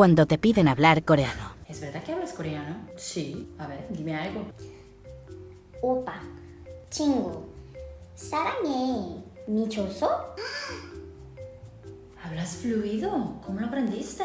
cuando te piden hablar coreano. ¿Es verdad que hablas coreano? Sí. A ver, dime algo. 오빠, Chingo. 사랑해. 미쳤어? ¿Hablas fluido? ¿Cómo lo aprendiste?